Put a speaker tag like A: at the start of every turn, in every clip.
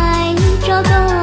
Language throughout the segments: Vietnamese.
A: ai cho tôi.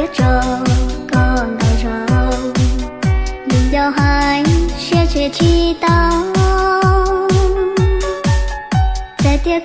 A: phía con đào rồng mình giao hai sẽ chia chi tao. Sẽ tiếc